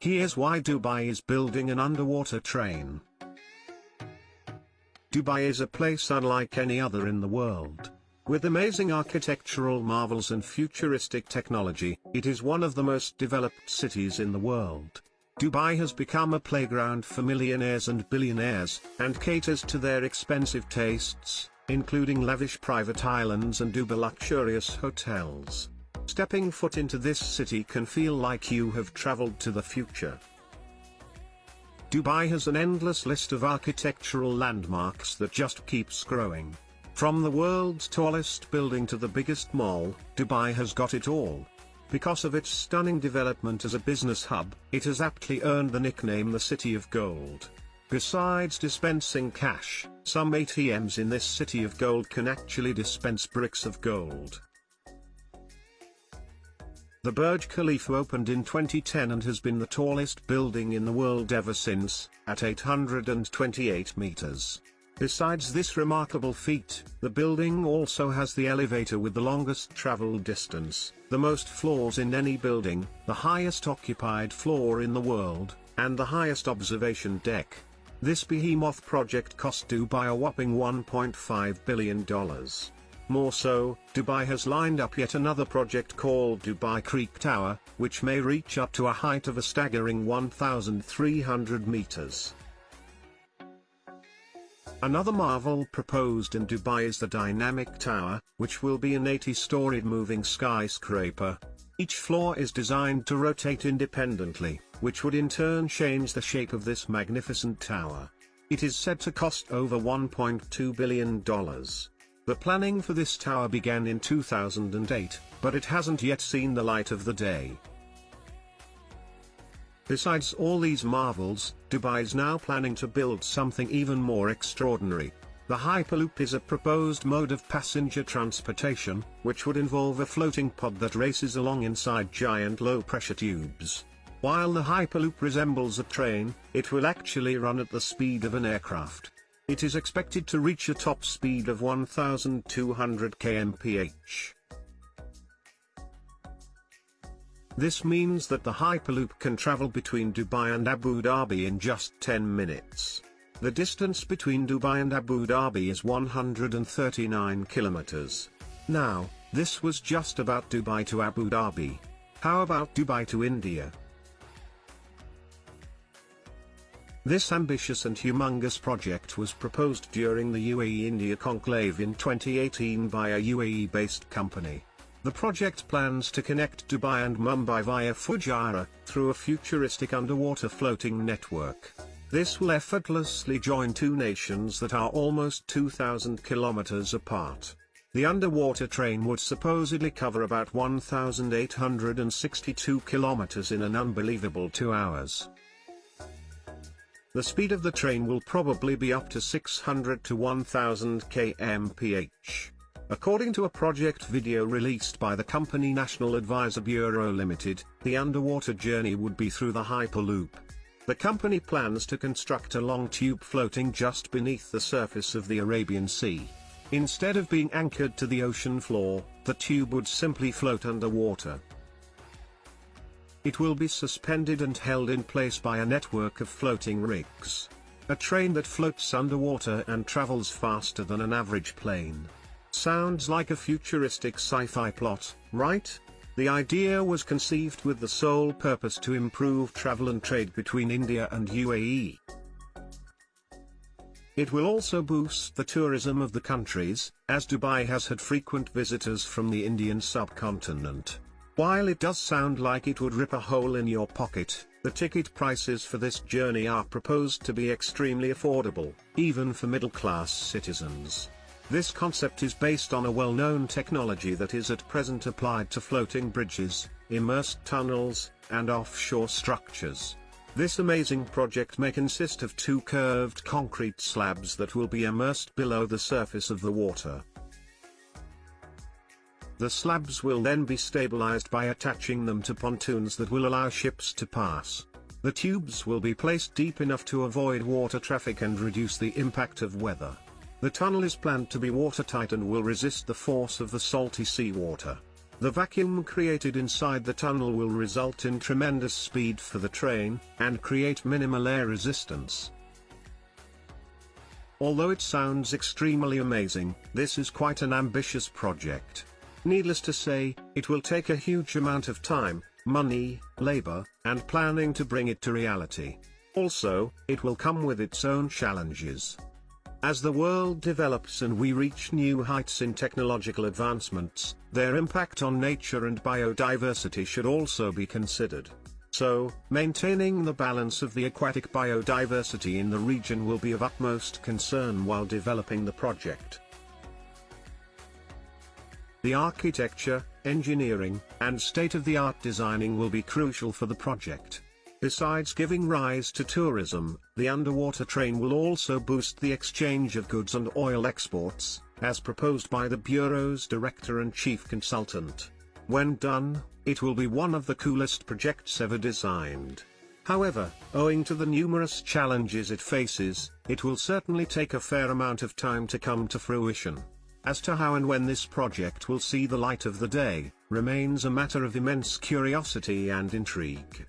Here's why Dubai is building an underwater train. Dubai is a place unlike any other in the world. With amazing architectural marvels and futuristic technology, it is one of the most developed cities in the world. Dubai has become a playground for millionaires and billionaires, and caters to their expensive tastes, including lavish private islands and uber luxurious hotels. Stepping foot into this city can feel like you have traveled to the future. Dubai has an endless list of architectural landmarks that just keeps growing. From the world's tallest building to the biggest mall, Dubai has got it all. Because of its stunning development as a business hub, it has aptly earned the nickname the City of Gold. Besides dispensing cash, some ATMs in this City of Gold can actually dispense bricks of gold. The Burj Khalifa opened in 2010 and has been the tallest building in the world ever since, at 828 meters. Besides this remarkable feat, the building also has the elevator with the longest travel distance, the most floors in any building, the highest occupied floor in the world, and the highest observation deck. This behemoth project cost Dubai a whopping $1.5 billion. More so, Dubai has lined up yet another project called Dubai Creek Tower, which may reach up to a height of a staggering 1,300 meters. Another marvel proposed in Dubai is the Dynamic Tower, which will be an 80-storied moving skyscraper. Each floor is designed to rotate independently, which would in turn change the shape of this magnificent tower. It is said to cost over $1.2 billion. The planning for this tower began in 2008, but it hasn't yet seen the light of the day. Besides all these marvels, Dubai is now planning to build something even more extraordinary. The Hyperloop is a proposed mode of passenger transportation, which would involve a floating pod that races along inside giant low-pressure tubes. While the Hyperloop resembles a train, it will actually run at the speed of an aircraft. It is expected to reach a top speed of 1200 kmph. This means that the Hyperloop can travel between Dubai and Abu Dhabi in just 10 minutes. The distance between Dubai and Abu Dhabi is 139 kilometers. Now, this was just about Dubai to Abu Dhabi. How about Dubai to India? This ambitious and humongous project was proposed during the UAE-India conclave in 2018 by a UAE-based company. The project plans to connect Dubai and Mumbai via Fujairah, through a futuristic underwater floating network. This will effortlessly join two nations that are almost 2,000 kilometers apart. The underwater train would supposedly cover about 1,862 kilometers in an unbelievable two hours. The speed of the train will probably be up to 600 to 1000 kmph. According to a project video released by the company National Advisor Bureau Limited, the underwater journey would be through the Hyperloop. The company plans to construct a long tube floating just beneath the surface of the Arabian Sea. Instead of being anchored to the ocean floor, the tube would simply float underwater. It will be suspended and held in place by a network of floating rigs. A train that floats underwater and travels faster than an average plane. Sounds like a futuristic sci-fi plot, right? The idea was conceived with the sole purpose to improve travel and trade between India and UAE. It will also boost the tourism of the countries, as Dubai has had frequent visitors from the Indian subcontinent. While it does sound like it would rip a hole in your pocket, the ticket prices for this journey are proposed to be extremely affordable, even for middle-class citizens. This concept is based on a well-known technology that is at present applied to floating bridges, immersed tunnels, and offshore structures. This amazing project may consist of two curved concrete slabs that will be immersed below the surface of the water. The slabs will then be stabilized by attaching them to pontoons that will allow ships to pass. The tubes will be placed deep enough to avoid water traffic and reduce the impact of weather. The tunnel is planned to be watertight and will resist the force of the salty seawater. The vacuum created inside the tunnel will result in tremendous speed for the train, and create minimal air resistance. Although it sounds extremely amazing, this is quite an ambitious project. Needless to say, it will take a huge amount of time, money, labor, and planning to bring it to reality. Also, it will come with its own challenges. As the world develops and we reach new heights in technological advancements, their impact on nature and biodiversity should also be considered. So, maintaining the balance of the aquatic biodiversity in the region will be of utmost concern while developing the project. The architecture, engineering, and state-of-the-art designing will be crucial for the project. Besides giving rise to tourism, the underwater train will also boost the exchange of goods and oil exports, as proposed by the Bureau's director and chief consultant. When done, it will be one of the coolest projects ever designed. However, owing to the numerous challenges it faces, it will certainly take a fair amount of time to come to fruition. As to how and when this project will see the light of the day, remains a matter of immense curiosity and intrigue.